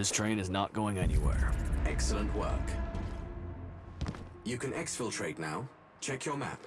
This train is not going anywhere. Excellent work. You can exfiltrate now. Check your map.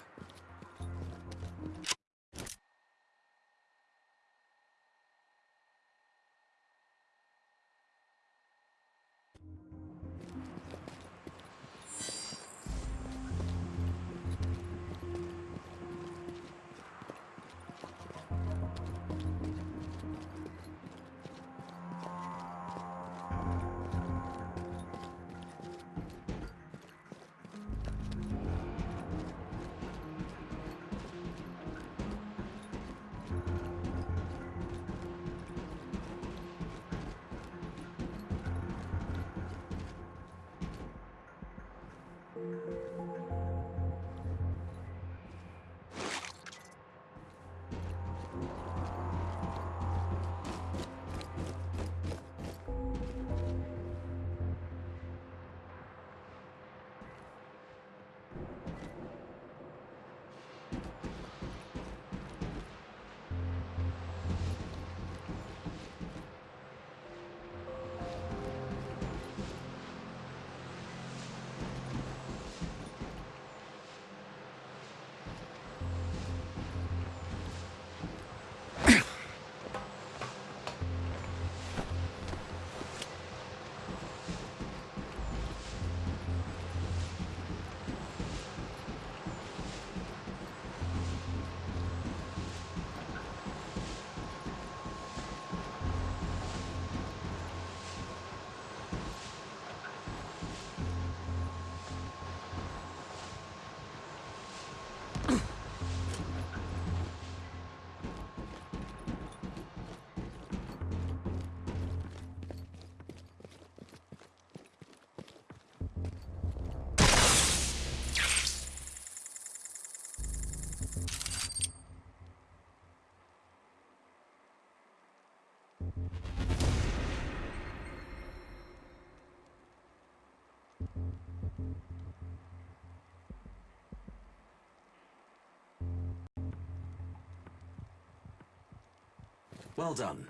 Well done.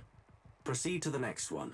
Proceed to the next one.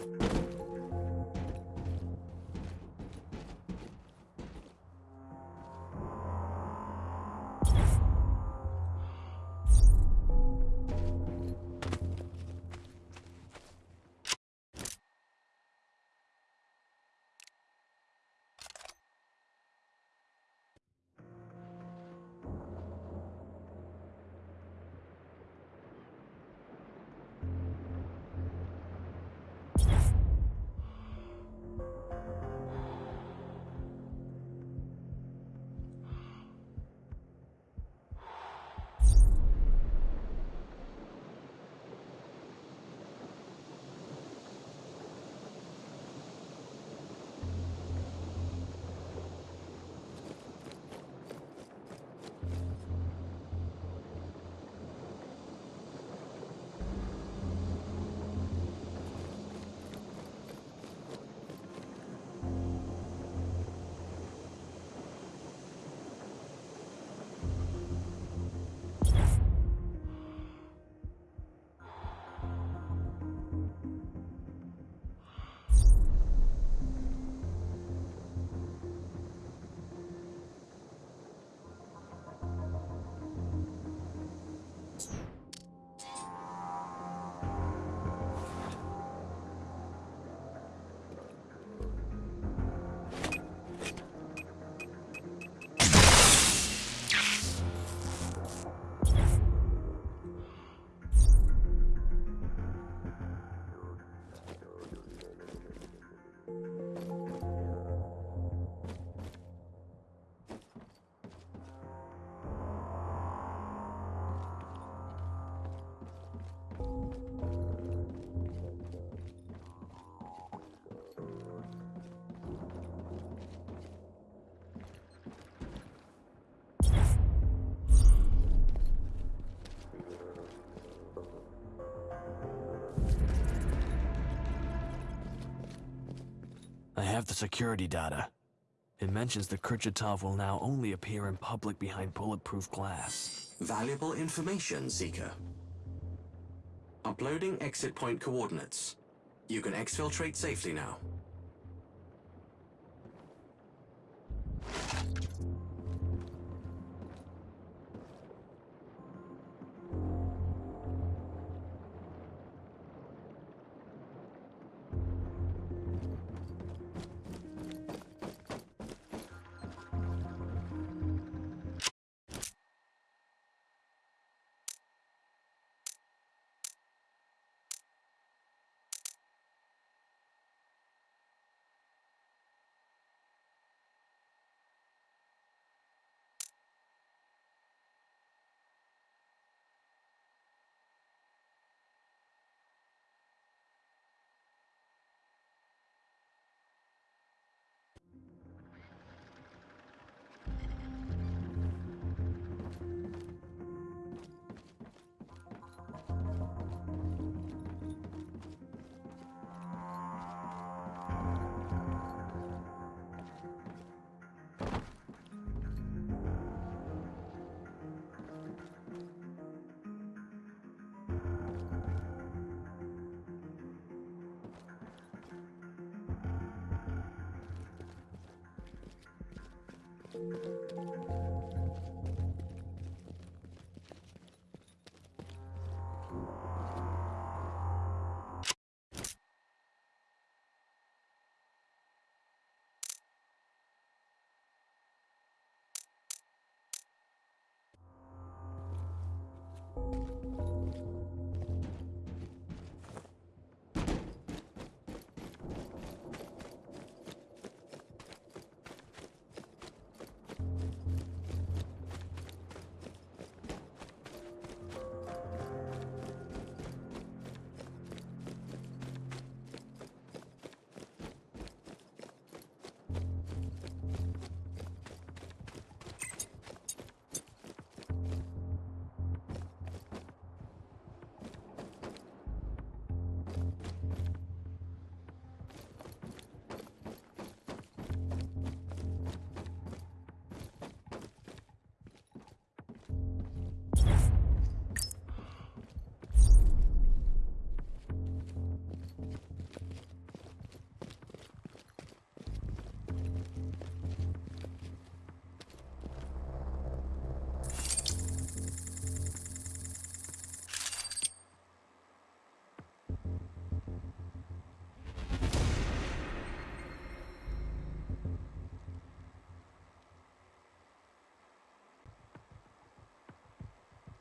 I have the security data. It mentions that Kurchatov will now only appear in public behind bulletproof glass. Valuable information, Seeker. Uploading exit point coordinates. You can exfiltrate safely now.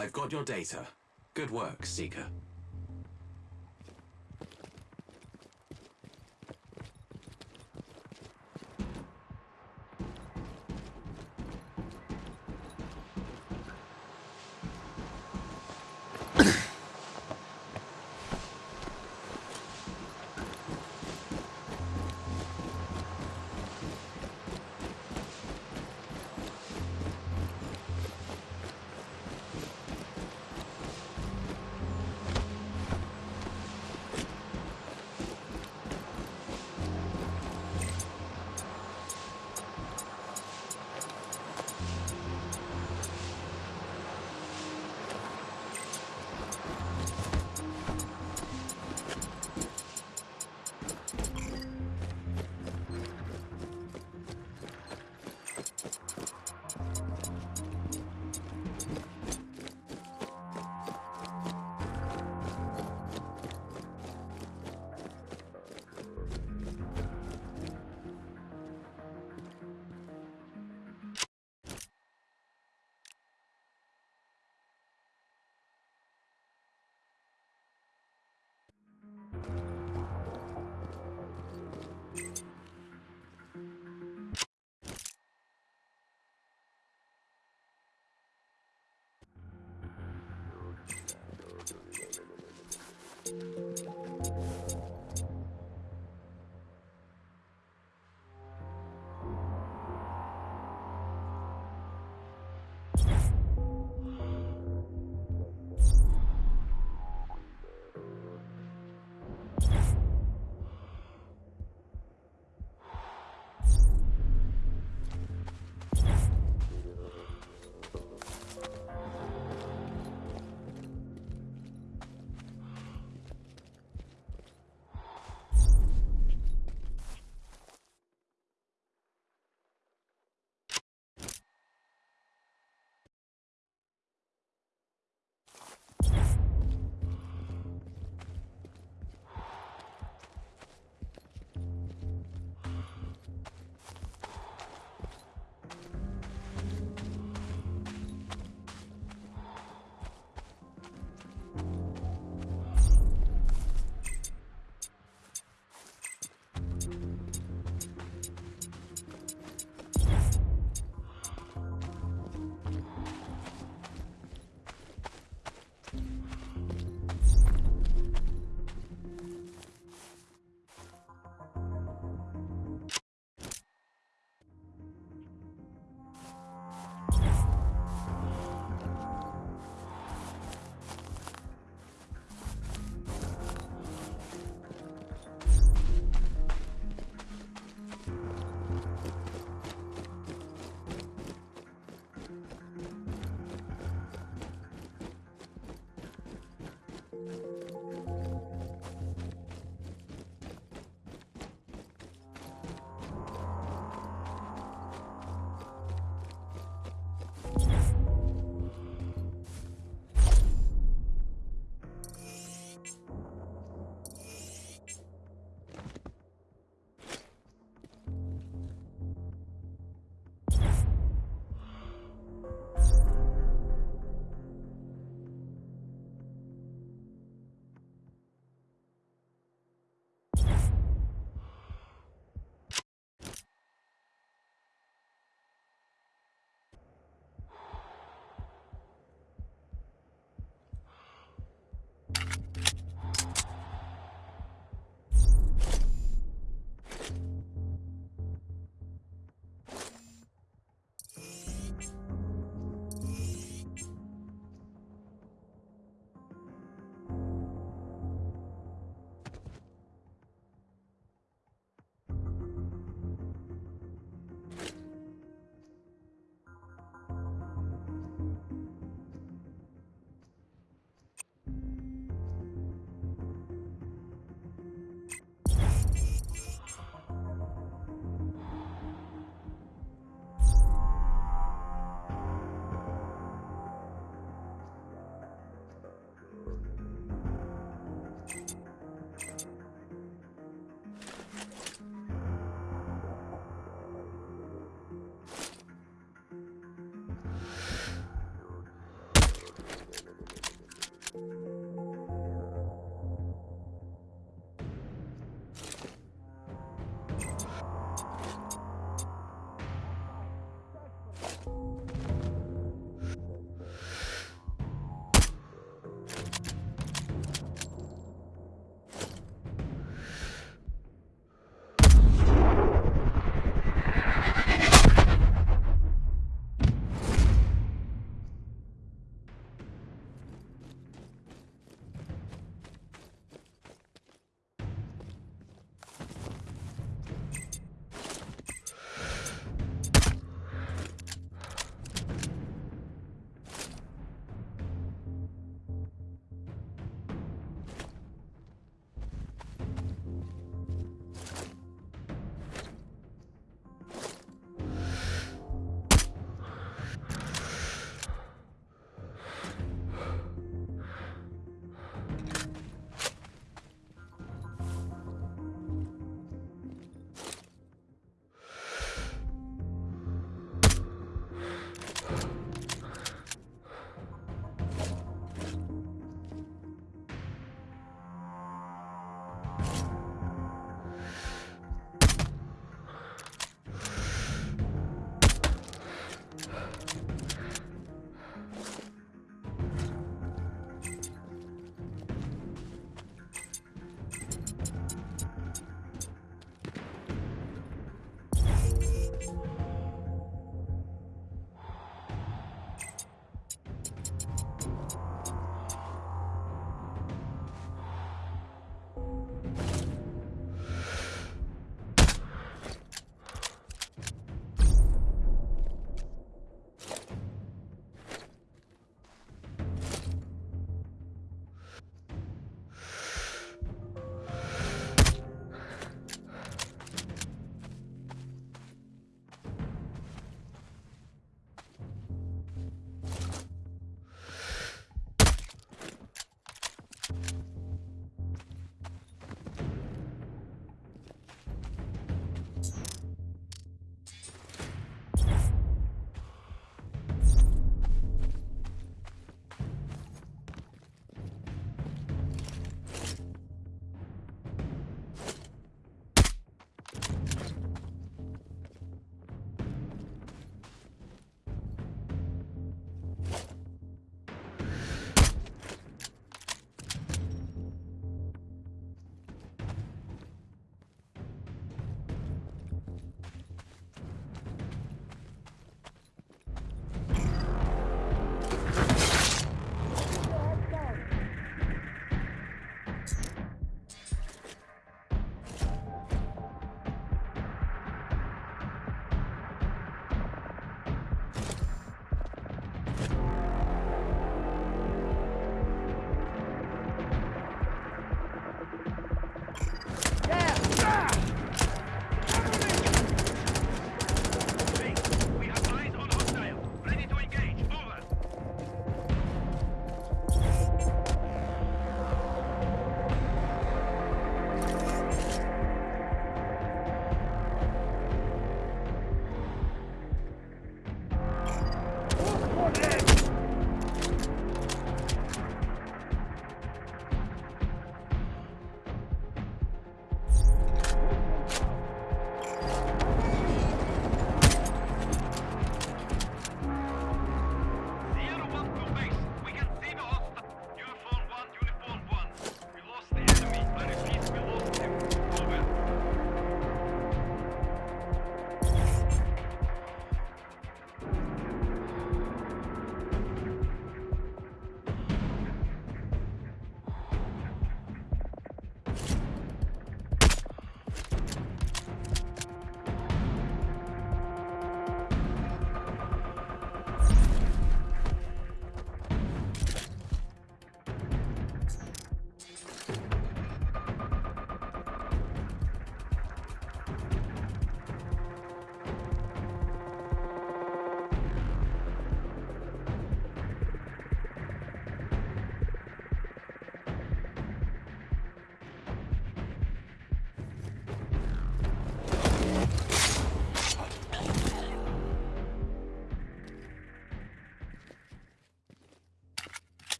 I've got your data. Good work, Seeker.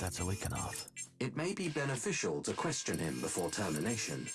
That's Alikanov. It may be beneficial to question him before termination.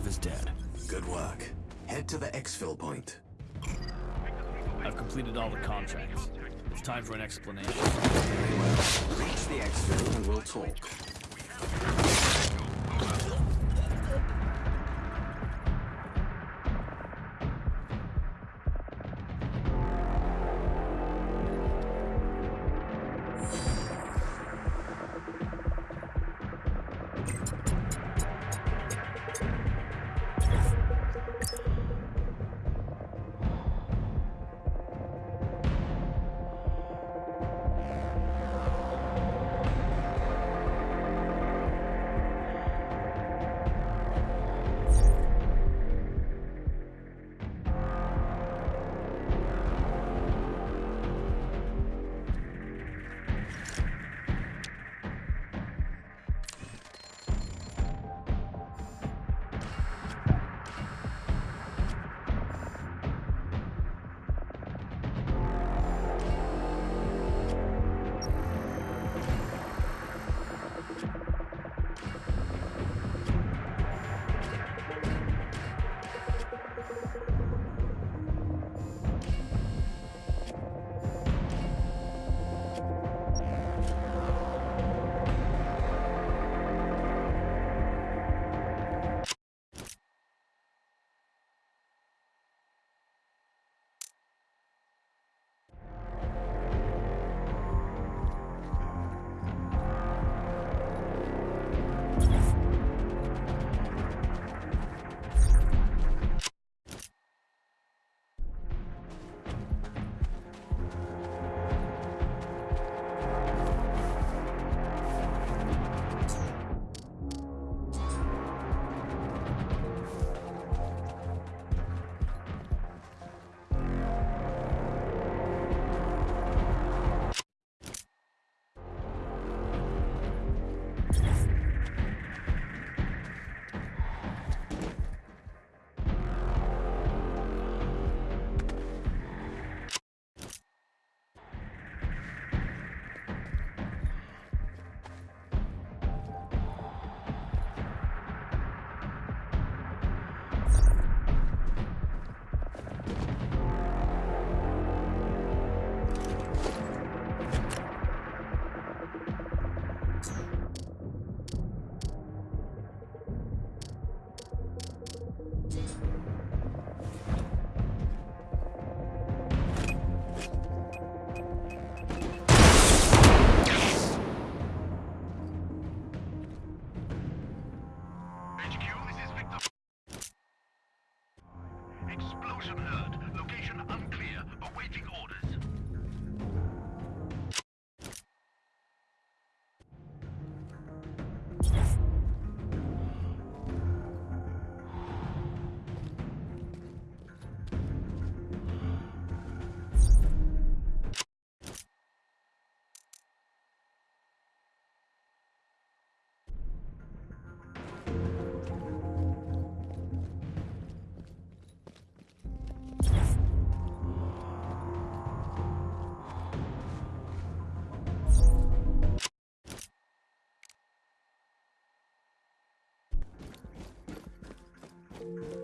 Leakanov is dead. Good work. Head to the exfil point. I've completed all the contracts. It's time for an explanation. Very well. Reach the exfil and we'll talk. Bye.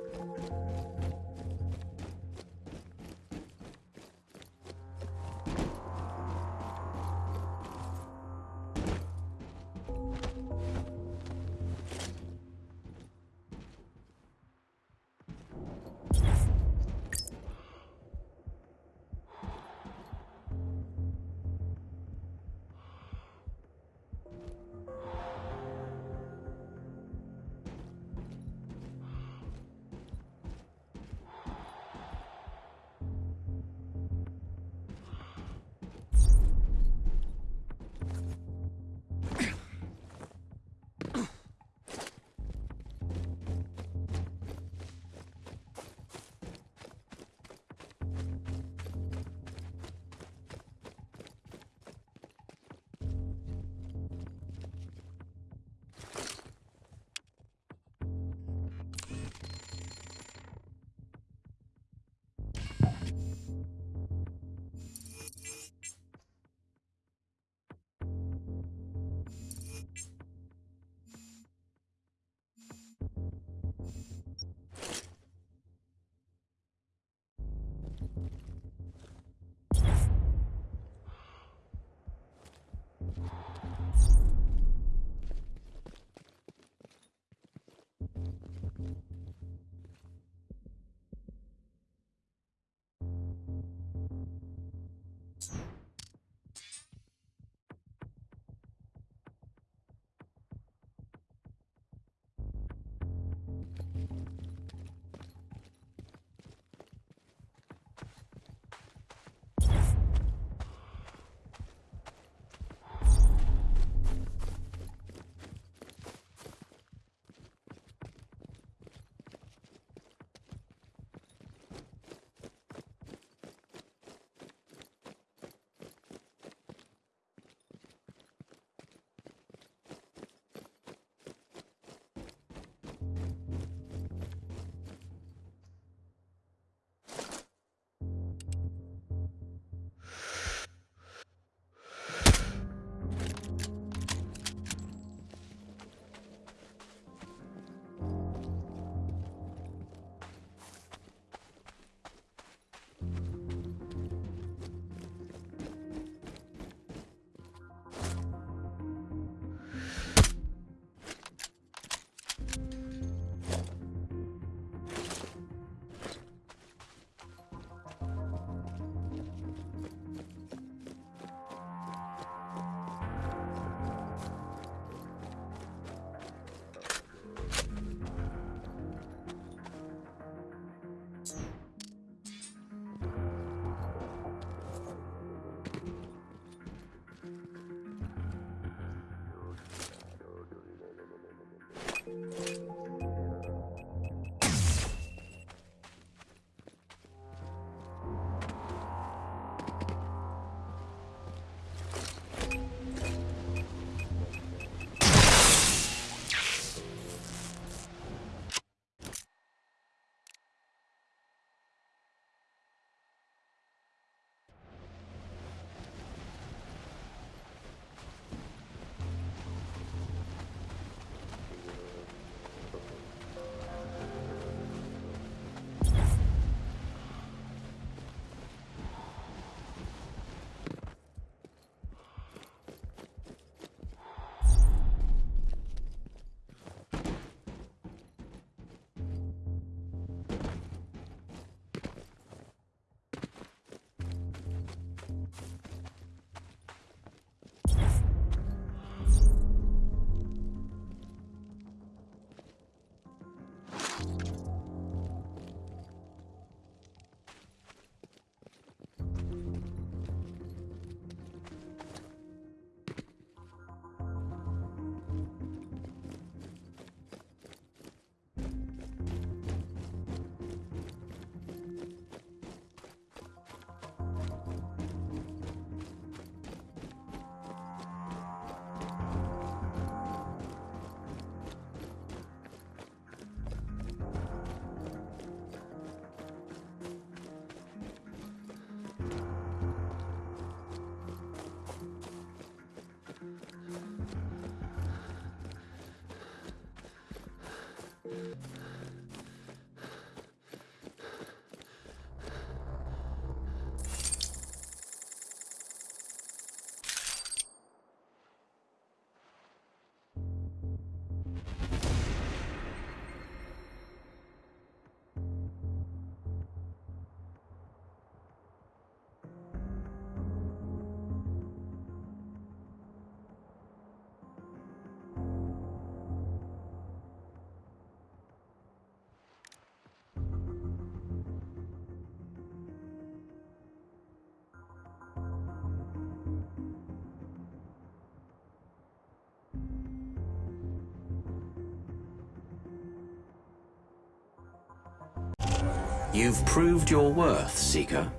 You've proved your worth, Seeker.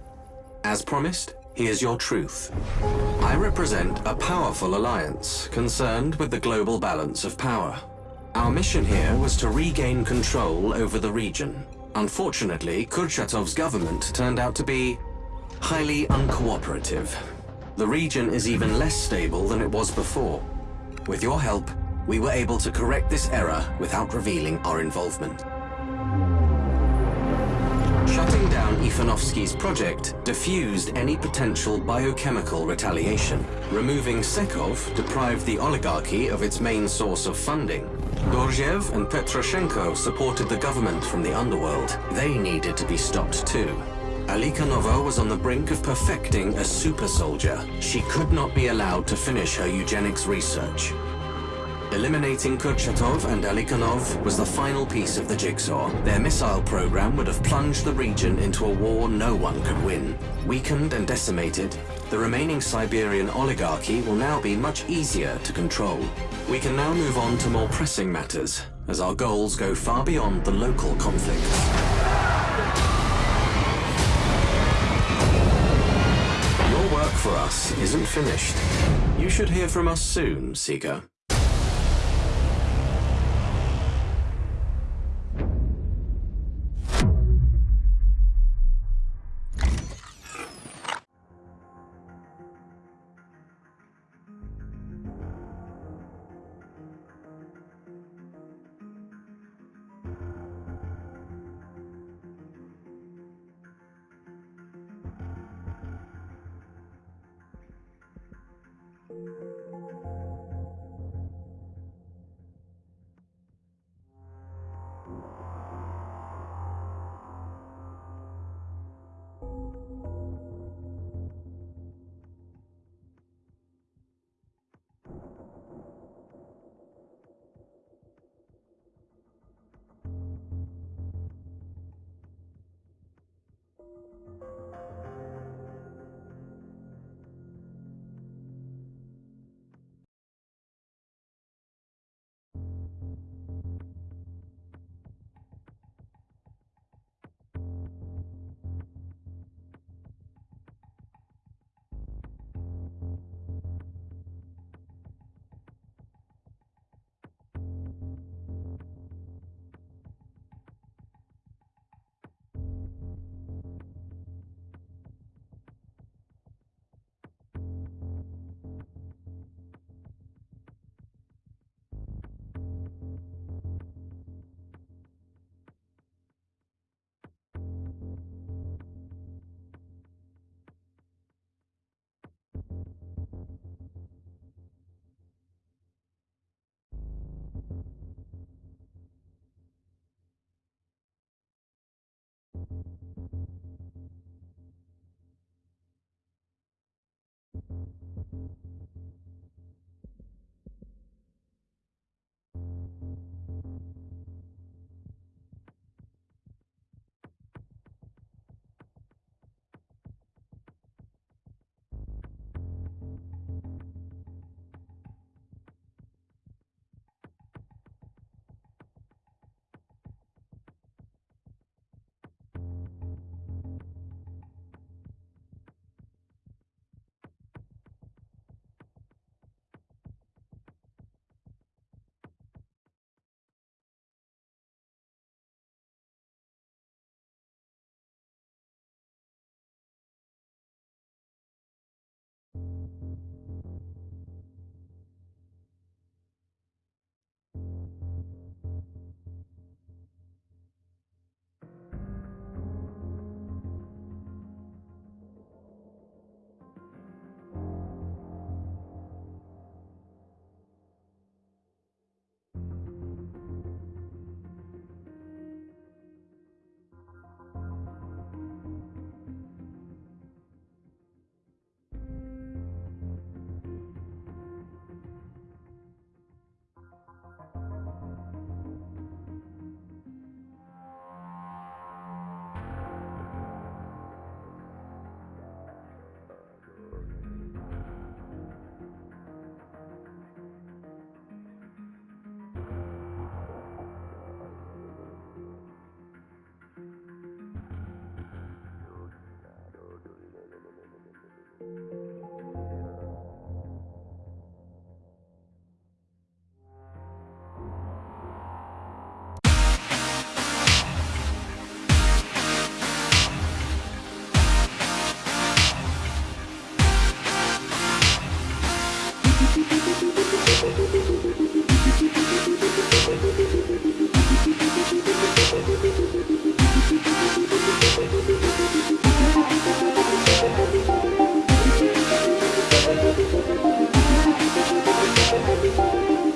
As promised, here's your truth. I represent a powerful alliance concerned with the global balance of power. Our mission here was to regain control over the region. Unfortunately, Kurchatov's government turned out to be highly uncooperative. The region is even less stable than it was before. With your help, we were able to correct this error without revealing our involvement. Shutting down Ivanovsky's project diffused any potential biochemical retaliation. Removing Sekov deprived the oligarchy of its main source of funding. Dorjev and Petroshenko supported the government from the underworld. They needed to be stopped too. Alikanova was on the brink of perfecting a super soldier. She could not be allowed to finish her eugenics research. Eliminating Kurchatov and Alikanov was the final piece of the jigsaw. Their missile program would have plunged the region into a war no one could win. Weakened and decimated, the remaining Siberian oligarchy will now be much easier to control. We can now move on to more pressing matters, as our goals go far beyond the local conflicts. Your work for us isn't finished. You should hear from us soon, Seeker.